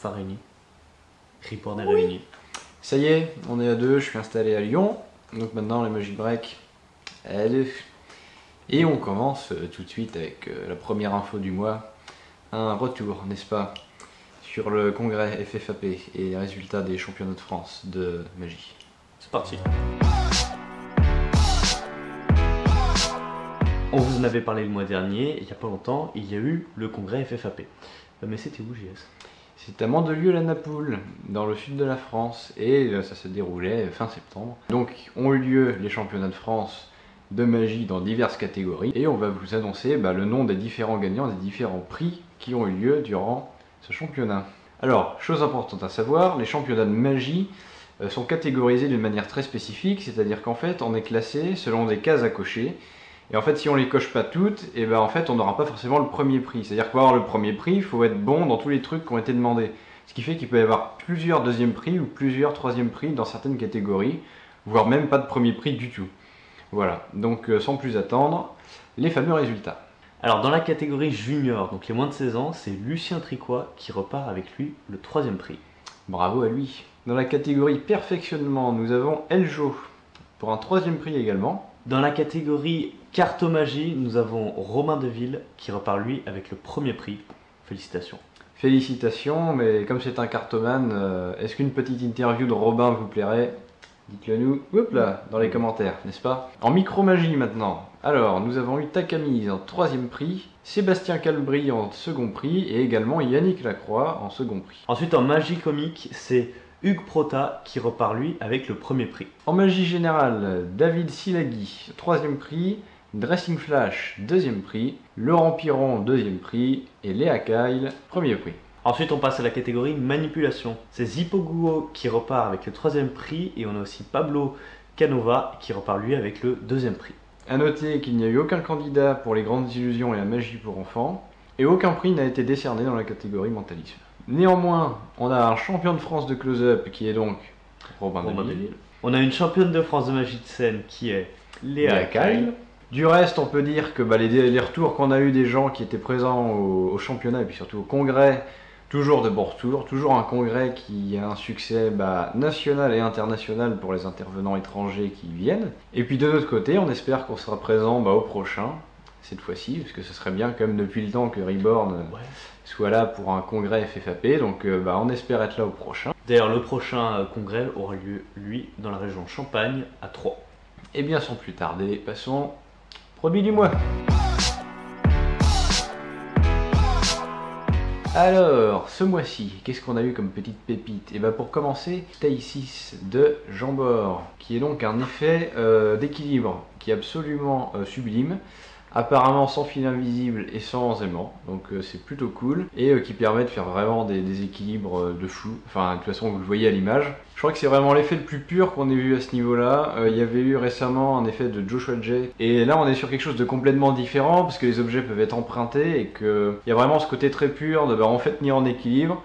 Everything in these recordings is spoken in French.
enfin réunis. Report est réuni. Ça y est, on est à deux, je suis installé à Lyon. Donc maintenant, les Magic Break, elle Et on commence euh, tout de suite avec euh, la première info du mois. Un retour, n'est-ce pas, sur le congrès FFAP et les résultats des championnats de France de magie. C'est parti. On vous en avait parlé le mois dernier, il n'y a pas longtemps, il y a eu le congrès FFAP. Euh, mais c'était où JS C'est à Mandelieu-la-Napoule, dans le sud de la France, et euh, ça se déroulait fin septembre. Donc ont eu lieu les championnats de France de magie dans diverses catégories, et on va vous annoncer bah, le nom des différents gagnants, des différents prix qui ont eu lieu durant ce championnat. Alors, chose importante à savoir, les championnats de magie euh, sont catégorisés d'une manière très spécifique, c'est-à-dire qu'en fait on est classé selon des cases à cocher, et en fait, si on les coche pas toutes, et eh ben en fait, on n'aura pas forcément le premier prix. C'est-à-dire pour avoir le premier prix, il faut être bon dans tous les trucs qui ont été demandés. Ce qui fait qu'il peut y avoir plusieurs deuxièmes prix ou plusieurs troisième prix dans certaines catégories, voire même pas de premier prix du tout. Voilà, donc euh, sans plus attendre, les fameux résultats. Alors dans la catégorie junior, donc les moins de 16 ans, c'est Lucien Tricois qui repart avec lui le troisième prix. Bravo à lui. Dans la catégorie perfectionnement, nous avons Eljo pour un troisième prix également. Dans la catégorie cartomagie, nous avons Romain Deville qui repart lui avec le premier prix. Félicitations. Félicitations, mais comme c'est un cartomane, euh, est-ce qu'une petite interview de Robin vous plairait? Dites-le nous, hop là, dans les commentaires, n'est-ce pas? En micromagie maintenant. Alors, nous avons eu Takamise en troisième prix, Sébastien Calbry en second prix et également Yannick Lacroix en second prix. Ensuite, en magie comique, c'est Hugues Prota qui repart lui avec le premier prix. En magie générale, David Silagui, troisième prix, Dressing Flash, deuxième prix, Laurent Piron, deuxième prix, et Léa Kyle, premier prix. Ensuite, on passe à la catégorie manipulation. C'est Zippo qui repart avec le troisième prix, et on a aussi Pablo Canova qui repart lui avec le deuxième prix. A noter qu'il n'y a eu aucun candidat pour les grandes illusions et la magie pour enfants, et aucun prix n'a été décerné dans la catégorie mentalisme. Néanmoins, on a un champion de France de close-up qui est donc Robin, Deville. On a une championne de France de magie de scène qui est Léa Kyle. Du reste, on peut dire que bah, les, retours qu'on a eu des gens qui étaient présents au, championnat et puis surtout au congrès, toujours de bons retours, toujours un congrès qui a un succès bah, national et international pour les intervenants étrangers qui viennent. Et puis de notre côté, on espère qu'on sera présent bah, au prochain, cette fois-ci, parce que ce serait bien comme depuis le temps que Reborn soit là pour un congrès FFAP, donc euh, bah, on espère être là au prochain. D'ailleurs, le prochain euh, congrès aura lieu, lui, dans la région Champagne, à Troyes. Et bien sans plus tarder, passons produit du mois. Alors, ce mois-ci, qu'est-ce qu'on a eu comme petite pépite? Et eh bien pour commencer, Taïsis de Jambord, qui est donc un effet euh, d'équilibre qui est absolument sublime apparemment sans fil invisible et sans aimant, donc euh, c'est plutôt cool, et euh, qui permet de faire vraiment des, équilibres euh, de fou, enfin de toute façon vous le voyez à l'image. Je crois que c'est vraiment l'effet le plus pur qu'on ait vu à ce niveau-là, il y avait eu récemment un effet de Joshua J, et là on est sur quelque chose de complètement différent, parce que les objets peuvent être empruntés, et qu'il y a vraiment ce côté très pur de bah, en fait tenir en équilibre,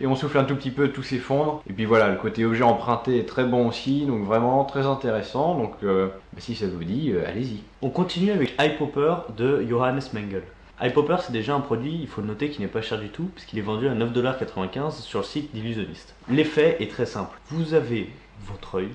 et on souffle un tout petit peu, tout s'effondre. Et puis voilà, le côté objet emprunté est très bon aussi, donc vraiment très intéressant. Donc euh, bah, si ça vous dit, euh, allez-y. On continue avec Popper de Johannes Mengel. Popper c'est déjà un produit, il faut le noter, qui n'est pas cher du tout, puisqu'il est vendu à 9,95$ sur le site d'Illusionniste. L'effet est très simple. Vous avez votre œil,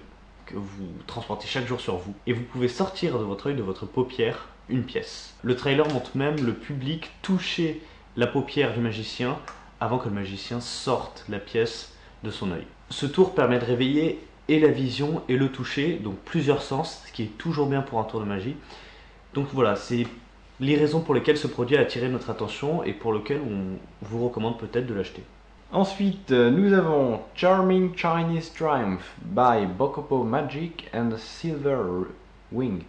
que vous transportez chaque jour sur vous, et vous pouvez sortir de votre œil, de votre paupière, une pièce. Le trailer montre même le public toucher la paupière du magicien avant que le magicien sorte la pièce de son œil. Ce tour permet de réveiller et la vision et le toucher, donc plusieurs sens, ce qui est toujours bien pour un tour de magie. Donc voilà, c'est les raisons pour lesquelles ce produit a attiré notre attention et pour lequel on vous recommande peut-être de l'acheter. Ensuite, euh, nous avons Charming Chinese Triumph by Bokopo Magic and Silver Wing.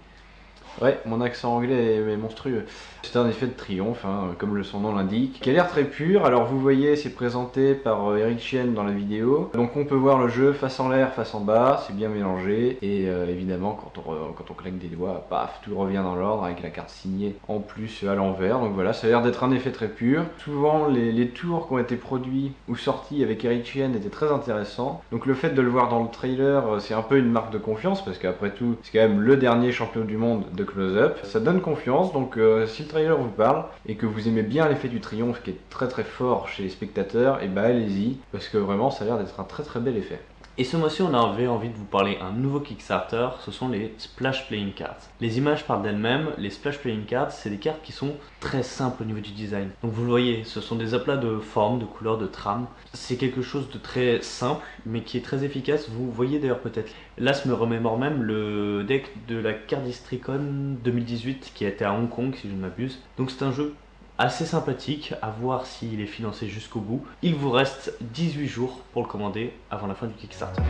Ouais, mon accent anglais est monstrueux. C'est un effet de triomphe, hein, comme le son nom l'indique, qui a l'air très pur. Alors vous voyez, c'est présenté par euh, Eric Chien dans la vidéo. Donc on peut voir le jeu face en l'air, face en bas, c'est bien mélangé. Et euh, évidemment, quand on, claque des doigts, paf, tout revient dans l'ordre avec la carte signée en plus à l'envers. Donc voilà, ça a l'air d'être un effet très pur. Souvent, les, tours qui ont été produits ou sortis avec Eric Chien étaient très intéressants. Donc le fait de le voir dans le trailer, euh, c'est un peu une marque de confiance, parce qu'après tout, c'est quand même le dernier champion du monde de close-up. Ça donne confiance, donc euh, si le trailer vous parle et que vous aimez bien l'effet du triomphe qui est très très fort chez les spectateurs, et bah allez-y, parce que vraiment ça a l'air d'être un très très bel effet. Et ce mois-ci, on avait envie de vous parler un nouveau Kickstarter, ce sont les Splash Playing Cards. Les images parlent d'elles-mêmes, les Splash Playing Cards, c'est des cartes qui sont très simples au niveau du design. Donc vous le voyez, ce sont des aplats de formes, de couleurs, de trames. C'est quelque chose de très simple, mais qui est très efficace. Vous voyez d'ailleurs peut-être, là, ce me remémore même le deck de la Cardistricon 2018 qui a été à Hong Kong, si je ne m'abuse. Donc c'est un jeu assez sympathique, à voir s'il est financé jusqu'au bout. Il vous reste 18 jours pour le commander avant la fin du Kickstarter.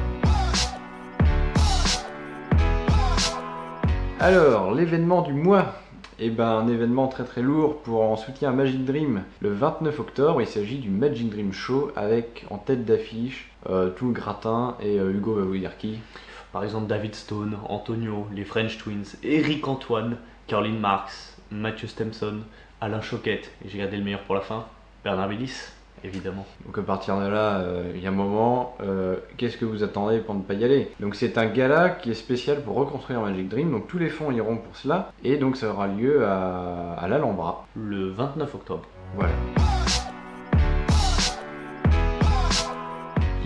Alors, l'événement du mois eh ben, un événement très très lourd pour en soutien à Magic Dream le 29 octobre. Il s'agit du Magic Dream Show avec en tête d'affiche euh, tout le gratin et euh, Hugo va vous dire qui. Par exemple David Stone, Antonio, les French Twins, Eric Antoine, Caroline Marx, Mathieu Stemson, Alain Choquette, et j'ai gardé le meilleur pour la fin, Bernard Willis, évidemment. Donc à partir de là, euh, il y a un moment, euh, qu'est-ce que vous attendez pour ne pas y aller? Donc c'est un gala qui est spécial pour reconstruire Magic Dream, donc tous les fonds iront pour cela, et donc ça aura lieu à, à l'Alhambra. Le 29 octobre. Voilà.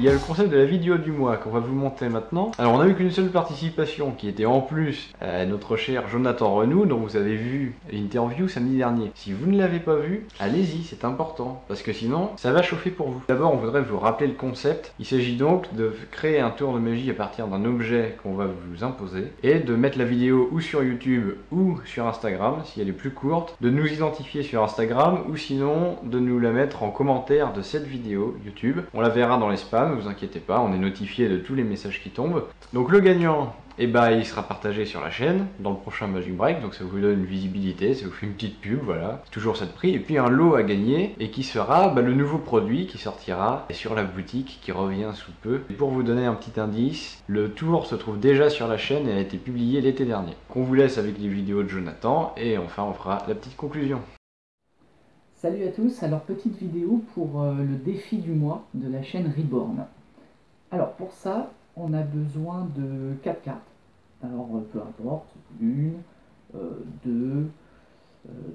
Il y a le concept de la vidéo du mois qu'on va vous montrer maintenant. Alors on a eu qu'une seule participation qui était en plus notre cher Jonathan Renou dont vous avez vu l'interview samedi dernier. Si vous ne l'avez pas vu, allez-y, c'est important parce que sinon ça va chauffer pour vous. D'abord on voudrait vous rappeler le concept. Il s'agit donc de créer un tour de magie à partir d'un objet qu'on va vous imposer et de mettre la vidéo ou sur YouTube ou sur Instagram si elle est plus courte, de nous identifier sur Instagram ou sinon de nous la mettre en commentaire de cette vidéo YouTube. On la verra dans les spams ne vous inquiétez pas, on est notifié de tous les messages qui tombent. Donc le gagnant, eh ben, il sera partagé sur la chaîne dans le prochain Magic Break, donc ça vous donne une visibilité, ça vous fait une petite pub, voilà, toujours ça de prix. Et puis un lot à gagner, et qui sera bah, le nouveau produit qui sortira sur la boutique, qui revient sous peu. Et pour vous donner un petit indice, le tour se trouve déjà sur la chaîne et a été publié l'été dernier. On vous laisse avec les vidéos de Jonathan, et enfin on fera la petite conclusion. Salut à tous, alors petite vidéo pour euh, le défi du mois de la chaîne Reborn. Alors pour ça, on a besoin de 4 cartes. Alors euh, peu importe, une, euh, deux,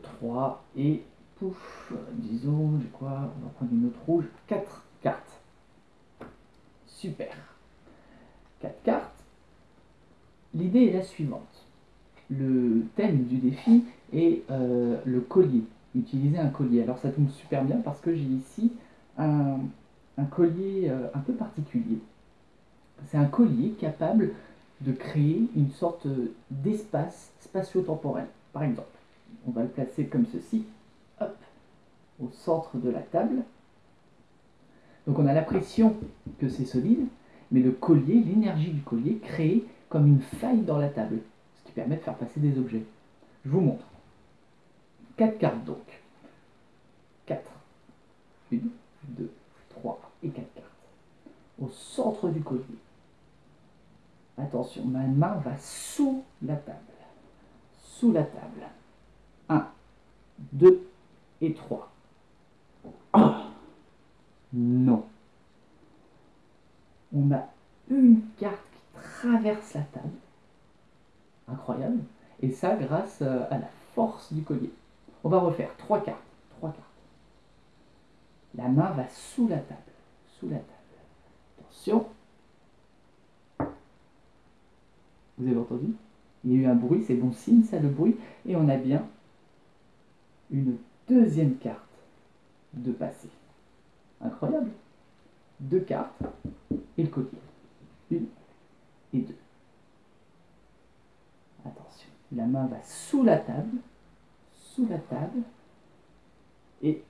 trois et pouf, disons, j'ai quoi, on va prendre une autre rouge, 4 cartes. Super. 4 cartes. L'idée est la suivante. Le thème du défi est le collier utiliser un collier. Alors ça tombe super bien parce que j'ai ici un, collier euh, un peu particulier. C'est un collier capable de créer une sorte d'espace spatio-temporel. Par exemple, on va le placer comme ceci, hop, au centre de la table. Donc on a l'impression que c'est solide, mais le collier, l'énergie du collier, crée comme une faille dans la table, ce qui permet de faire passer des objets. Je vous montre. 4 cartes donc. 4. 1, 2, 3 et 4 cartes. Au centre du collier. Attention, ma main va sous la table. Sous la table. 1, 2 et 3. Ah Non. On a une carte qui traverse la table. Incroyable. Et ça grâce euh, à la force du collier. On va refaire trois cartes. Trois cartes. La main va sous la table. Sous la table. Attention. Vous avez entendu? Il y a eu un bruit, c'est bon signe ça le bruit. Et on a bien une deuxième carte de passé. Incroyable. Deux cartes et le collier. Une et deux. Attention, la main va sous la table sous la table et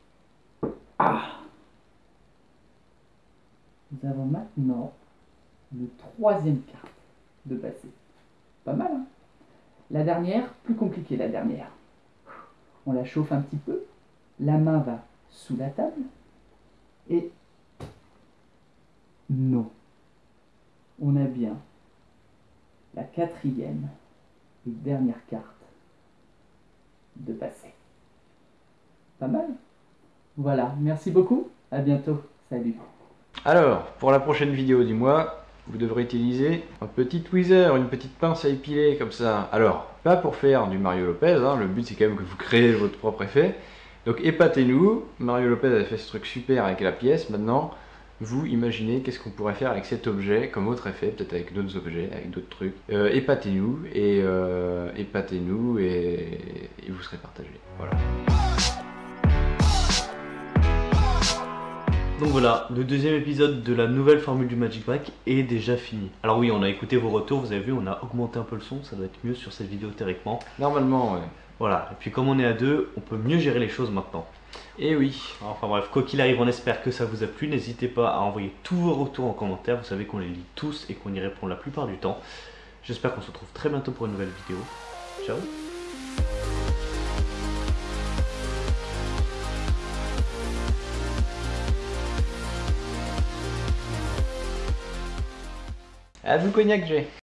ah Nous avons maintenant le troisième carte de passer. Pas mal, hein? La dernière, plus compliquée la dernière. On la chauffe un petit peu. La main va sous la table. Et non. On a bien la quatrième et dernière carte de passer. Pas mal Voilà, merci beaucoup, à bientôt, salut Alors, pour la prochaine vidéo du mois, vous devrez utiliser un petit tweezer, une petite pince à épiler comme ça. Alors, pas pour faire du Mario Lopez, hein, le but c'est quand même que vous créez votre propre effet. Donc épatez-nous, Mario Lopez a fait ce truc super avec la pièce, maintenant vous imaginez qu'est-ce qu'on pourrait faire avec cet objet comme autre effet, peut-être avec d'autres objets, avec d'autres trucs. Euh, épatez-nous et euh, épatez-nous et, serez partagé. Voilà. Donc voilà, le deuxième épisode de la nouvelle formule du Magic Pack est déjà fini. Alors oui, on a écouté vos retours, vous avez vu, on a augmenté un peu le son, ça doit être mieux sur cette vidéo théoriquement. Normalement, ouais. Voilà, et puis comme on est à deux, on peut mieux gérer les choses maintenant. Et oui. Enfin bref, quoi qu'il arrive, on espère que ça vous a plu. N'hésitez pas à envoyer tous vos retours en commentaire, vous savez qu'on les lit tous et qu'on y répond la plupart du temps. J'espère qu'on se retrouve très bientôt pour une nouvelle vidéo. Ciao À vous cognac, j'ai.